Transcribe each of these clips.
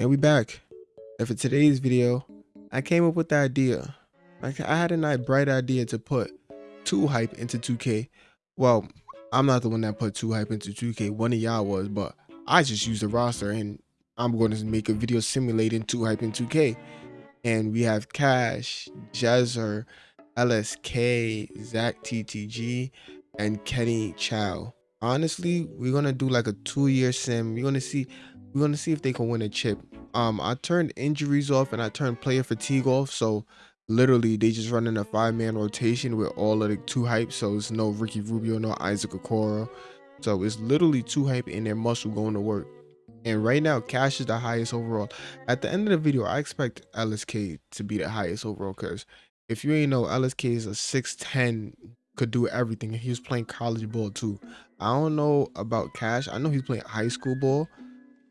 And we back. And for today's video, I came up with the idea. Like I had a nice bright idea to put two hype into 2K. Well, I'm not the one that put two hype into 2K. One of y'all was, but I just used the roster and I'm going to make a video simulating two hype in 2K. And we have Cash, Jesser, LSK, Zach TTG, and Kenny Chow. Honestly, we're gonna do like a two-year sim. We're gonna see we're gonna see if they can win a chip. Um, I turned injuries off and I turned player fatigue off, so literally they just running a five-man rotation with all of the two hype. So it's no Ricky Rubio, no Isaac Okoro. So it's literally two hype in their muscle going to work. And right now, Cash is the highest overall. At the end of the video, I expect LSK to be the highest overall because if you ain't know, LSK is a 6'10, could do everything. He was playing college ball too. I don't know about Cash. I know he's playing high school ball,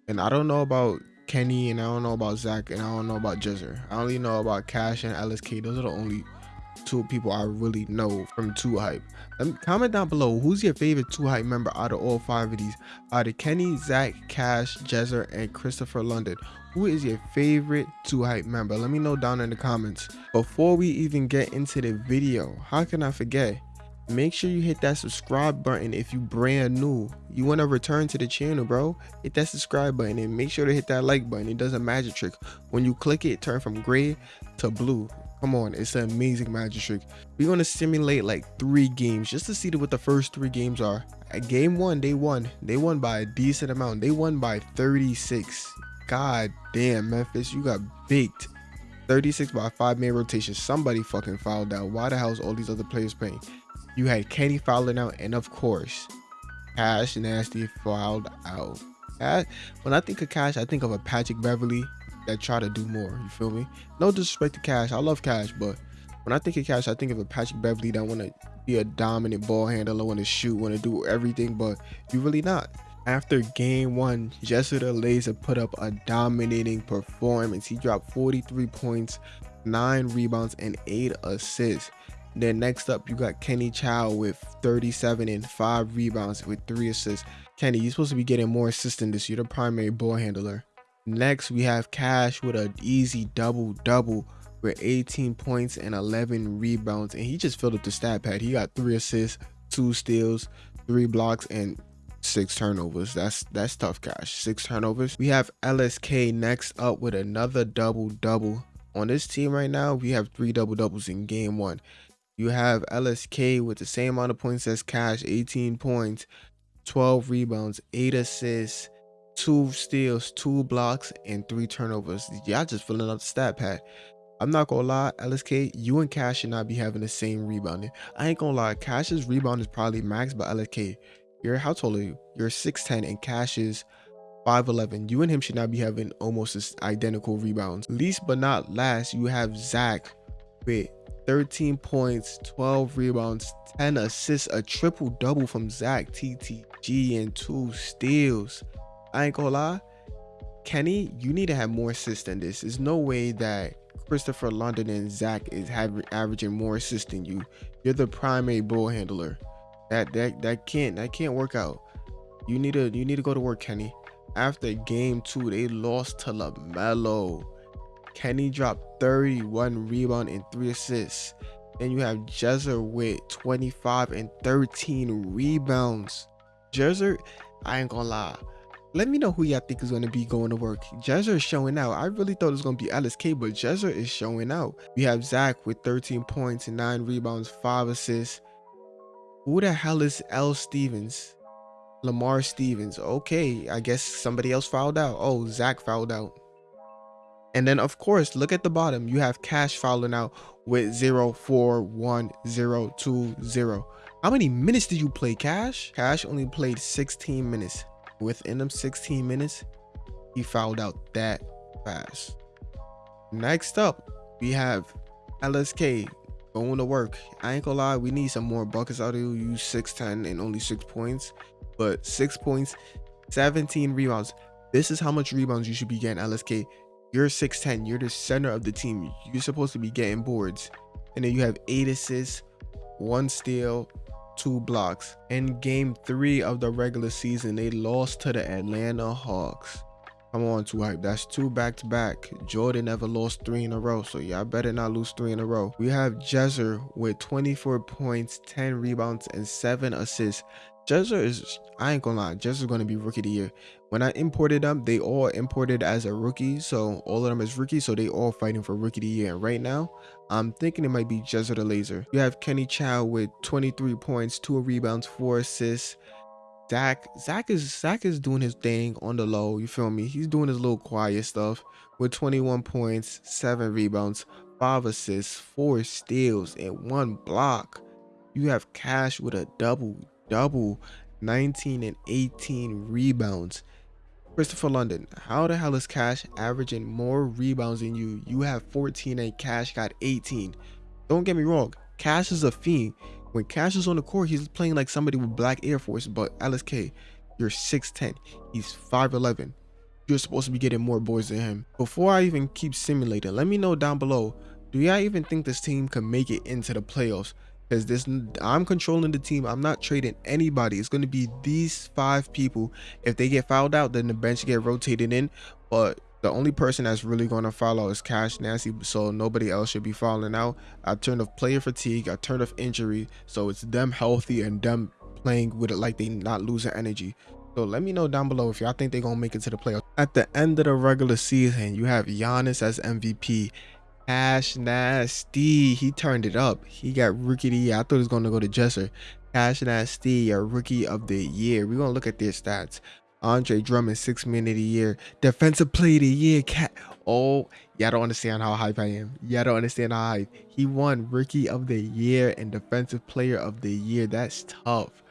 and I don't know about Kenny, and I don't know about Zach, and I don't know about Jesser. I only know about Cash and LSK. Those are the only two people I really know from Two Hype. Me, comment down below who's your favorite Two Hype member out of all five of these. Out of Kenny, Zach, Cash, Jezzer, and Christopher London. Who is your favorite Two Hype member? Let me know down in the comments. Before we even get into the video, how can I forget? Make sure you hit that subscribe button if you brand new. You want to return to the channel bro? Hit that subscribe button and make sure to hit that like button. It does a magic trick. When you click it, it turn from gray to blue. Come on it's an amazing magic trick. We're going to simulate like three games just to see what the first three games are. At game one they won. They won by a decent amount. They won by 36 god damn memphis you got baked 36 by five man rotation somebody fucking fouled out why the hell is all these other players playing you had Kenny fouling out, and of course, Cash Nasty fouled out. when I think of Cash, I think of a Patrick Beverley that try to do more. You feel me? No disrespect to Cash. I love Cash, but when I think of Cash, I think of a Patrick Beverley that want to be a dominant ball handler, want to shoot, want to do everything, but you really not. After game one, Jessica Laser put up a dominating performance. He dropped 43 points, 9 rebounds, and 8 assists. Then next up, you got Kenny Chow with 37 and 5 rebounds with 3 assists. Kenny, you're supposed to be getting more assists than this. You're the primary ball handler. Next, we have Cash with an easy double-double with 18 points and 11 rebounds. And he just filled up the stat pad. He got 3 assists, 2 steals, 3 blocks, and six turnovers. That's that's tough, Cash. Six turnovers. We have LSK next up with another double double. On this team right now, we have three double doubles in game one. You have LSK with the same amount of points as Cash, 18 points, 12 rebounds, 8 assists, 2 steals, 2 blocks, and 3 turnovers. Y'all just filling up the stat pad. I'm not gonna lie, LSK, you and Cash should not be having the same rebounding. I ain't gonna lie, Cash's rebound is probably max, but LSK, you're how tall are you? You're 6'10 and Cash is 5'11. You and him should not be having almost identical rebounds. Least but not last, you have Zach with 13 points, 12 rebounds, 10 assists, a triple double from Zach TTG, and two steals. I ain't gonna lie, Kenny, you need to have more assists than this. There's no way that Christopher London and Zach is having averaging more assists than you. You're the primary ball handler. That that that can't that can't work out. You need to you need to go to work, Kenny. After game two, they lost to LaMelo. Kenny dropped 31 rebound and 3 assists. Then you have Jesser with 25 and 13 rebounds. Jesser, I ain't gonna lie. Let me know who y'all think is gonna be going to work. Jesser is showing out. I really thought it was gonna be LSK, but Jesser is showing out. We have Zach with 13 points and 9 rebounds, 5 assists. Who the hell is L. Stevens? Lamar Stevens. Okay, I guess somebody else fouled out. Oh, Zach fouled out. And then of course, look at the bottom. You have Cash fouling out with 0, 4, 1, 0, 2, 0. How many minutes did you play, Cash? Cash only played 16 minutes. Within them 16 minutes, he fouled out that fast. Next up, we have LSK going to work. I ain't gonna lie, we need some more buckets out of you. You 6'10 and only 6 points. But 6 points, 17 rebounds. This is how much rebounds you should be getting, LSK. You're 6'10, you're the center of the team. You're supposed to be getting boards. And then you have eight assists, one steal, two blocks. In game three of the regular season, they lost to the Atlanta Hawks. Come on, two hype. That's two back to back. Jordan never lost three in a row, so y'all better not lose three in a row. We have Jesser with 24 points, 10 rebounds, and 7 assists. Jesser is, I ain't gonna lie, Jesser is gonna be rookie of the year. When I imported them, they all imported as a rookie, so all of them is rookie, so they all fighting for rookie of the year. And right now, I'm thinking it might be Jesser the Laser. You have Kenny Chow with 23 points, 2 rebounds, 4 assists. Zach, Zach is Zach is doing his thing on the low. You feel me? He's doing his little quiet stuff with 21 points, seven rebounds, five assists, four steals, and one block. You have Cash with a double double, 19 and 18 rebounds. Christopher London, how the hell is Cash averaging more rebounds than you? You have 14 and Cash got 18. Don't get me wrong, Cash is a fiend. When Cash is on the court, he's playing like somebody with black Air Force. But LSK, you're 6'10. He's 5'11. You're supposed to be getting more boys than him. Before I even keep simulating, let me know down below. Do y'all even think this team can make it into the playoffs? Because this, I'm controlling the team. I'm not trading anybody. It's going to be these five people. If they get fouled out, then the bench get rotated in. But the only person that's really going to follow is Cash Nasty, so nobody else should be falling out. I turned off player fatigue, I turned off injury, so it's them healthy and them playing with it like they not losing energy. So let me know down below if y'all think they're gonna make it to the playoffs. At the end of the regular season, you have Giannis as MVP. Cash Nasty, he turned it up. He got rookie of the year. I thought he was gonna go to Jesser. Cash Nasty, a rookie of the year. We're gonna look at their stats. Andre Drummond, six man of the year, defensive player of the year. Cat. Oh, y'all don't understand how hype I am. Y'all don't understand how hype. He won rookie of the year and defensive player of the year. That's tough.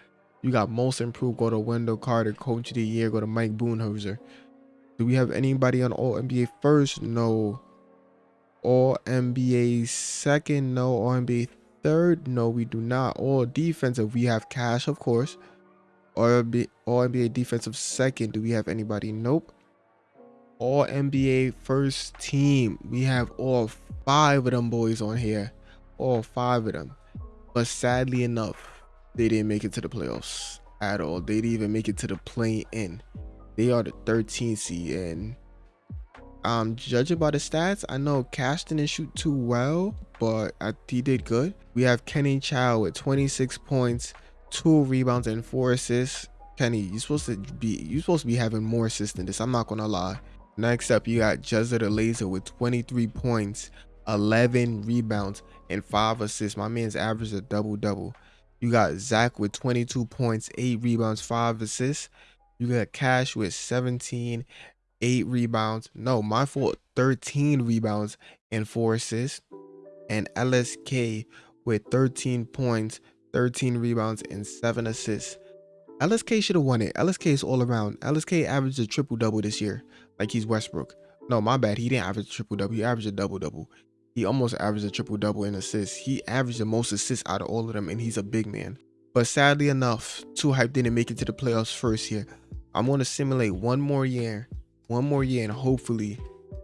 You got most improved. Go to Wendell Carter, coach of the year. Go to Mike Budenholzer. Do we have anybody on All NBA first? No. All NBA second? No. All NBA third? No, we do not. All defensive. We have Cash, of course. All NBA defensive second. Do we have anybody? Nope. All NBA first team. We have all five of them boys on here. All five of them. But sadly enough, they didn't make it to the playoffs at all. They didn't even make it to the play in. They are the 13th seed. And um, judging by the stats, I know Cash didn't shoot too well, but I, he did good. We have Kenny Chow with 26 points, two rebounds and four assists. Kenny, you're supposed to be you're supposed to be having more assists than this. I'm not gonna lie. Next up, you got Jesser the Laser with 23 points, 11 rebounds, and five assists. My man's averaged a double double. You got Zach with 22 points, 8 rebounds, 5 assists. You got Cash with 17, 8 rebounds. No, my fault. 13 rebounds and 4 assists. And LSK with 13 points, 13 rebounds, and 7 assists. LSK should have won it. LSK is all around. LSK averaged a triple double this year, like he's Westbrook. No, my bad. He didn't average a triple double. He averaged a double double. He almost averaged a triple double in assists. He averaged the most assists out of all of them, and he's a big man. But sadly enough, Two Hype didn't make it to the playoffs first year. I'm going to simulate one more year, one more year, and hopefully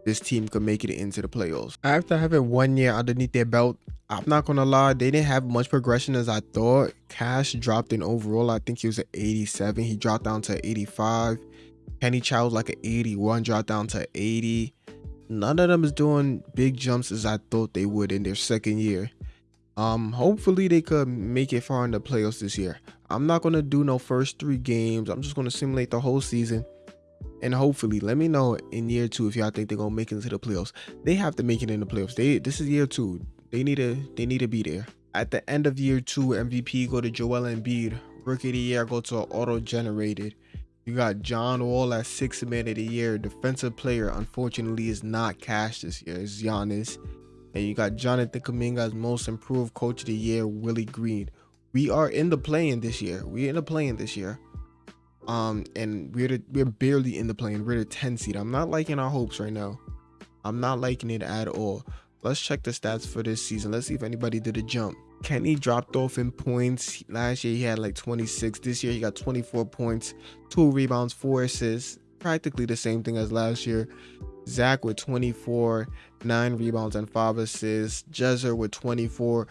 this team could make it into the playoffs. After having one year underneath their belt, I'm not gonna lie, they didn't have much progression as I thought. Cash dropped in overall. I think he was at 87. He dropped down to 85. Kenny was like an 81, dropped down to 80. None of them is doing big jumps as I thought they would in their second year. Um, hopefully they could make it far in the playoffs this year. I'm not gonna do no first three games. I'm just gonna simulate the whole season and hopefully let me know in year two if y'all think they're gonna make it into the playoffs. They have to make it in the playoffs. They this is year two. They need to they need to be there. At the end of year two, MVP go to Joel Embiid. Rookie of the year go to auto generated. You got John Wall at six man of the year. Defensive player, unfortunately, is not cash this year. It's Giannis. And you got Jonathan Kuminga as most improved coach of the year, Willie Green. We are in the playing this year. We're in the playing this year. Um, and we're the, we're barely in the playing. We're the 10 seed. I'm not liking our hopes right now. I'm not liking it at all. Let's check the stats for this season. Let's see if anybody did a jump. Kenny dropped off in points. Last year he had like 26. This year he got 24 points, two rebounds, four assists. Practically the same thing as last year. Zach with 24, nine rebounds and five assists. Jesser with 24,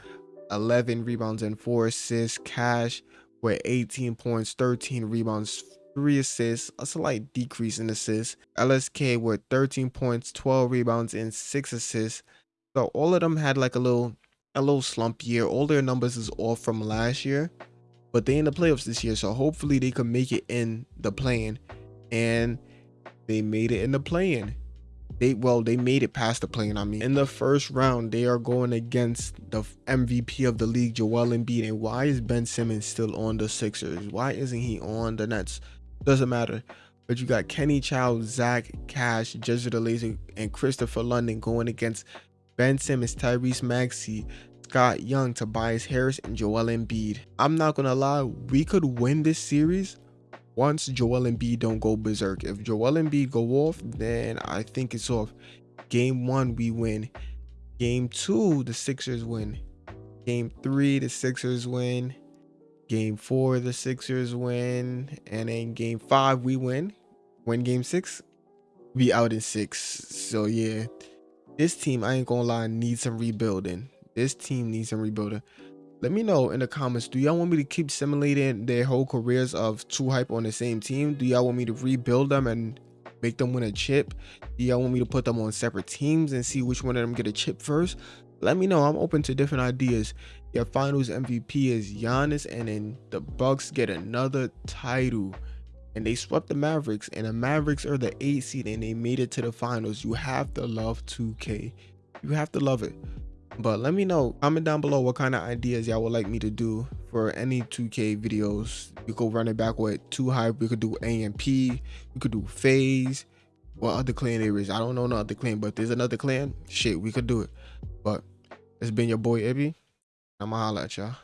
11 rebounds and four assists. Cash with 18 points, 13 rebounds, three assists, a slight decrease in assists. LSK with 13 points, 12 rebounds, and six assists. So all of them had like a little a little slump year. All their numbers is off from last year, but they in the playoffs this year. So hopefully they can make it in the play-in. And they made it in the play-in. They well, they made it past the play-in. I mean, in the first round, they are going against the MVP of the league, Joel Embiid. And why is Ben Simmons still on the Sixers? Why isn't he on the Nets? Doesn't matter. But you got Kenny Chow, Zach Cash, Jesuit Laser, and Christopher London going against Ben Simmons, Tyrese Maxey, Scott Young, Tobias Harris, and Joel Embiid. I'm not gonna lie, we could win this series once Joel Embiid don't go berserk. If Joel Embiid go off, then I think it's off. Game one, we win. Game two, the Sixers win. Game three, the Sixers win. Game four, the Sixers win. And then game five, we win. Win game six, we out in six. So yeah, this team, I ain't gonna lie, needs some rebuilding. This team needs some rebuilding. Let me know in the comments. Do y'all want me to keep simulating their whole careers of two hype on the same team? Do y'all want me to rebuild them and make them win a chip? Do y'all want me to put them on separate teams and see which one of them get a chip first? Let me know. I'm open to different ideas. Your finals MVP is Giannis, and then the Bucks get another title and they swept the Mavericks, and the Mavericks are the eight seed and they made it to the finals. You have to love 2K. You have to love it. But let me know, comment down below what kind of ideas y'all would like me to do for any 2K videos. We could run it back with 2 Hype, we could do AMP, we could do Phase. What other clan there is? I don't know no other clan, but there's another clan. Shit, we could do it. But it's been your boy Ibby. I'ma holla at y'all.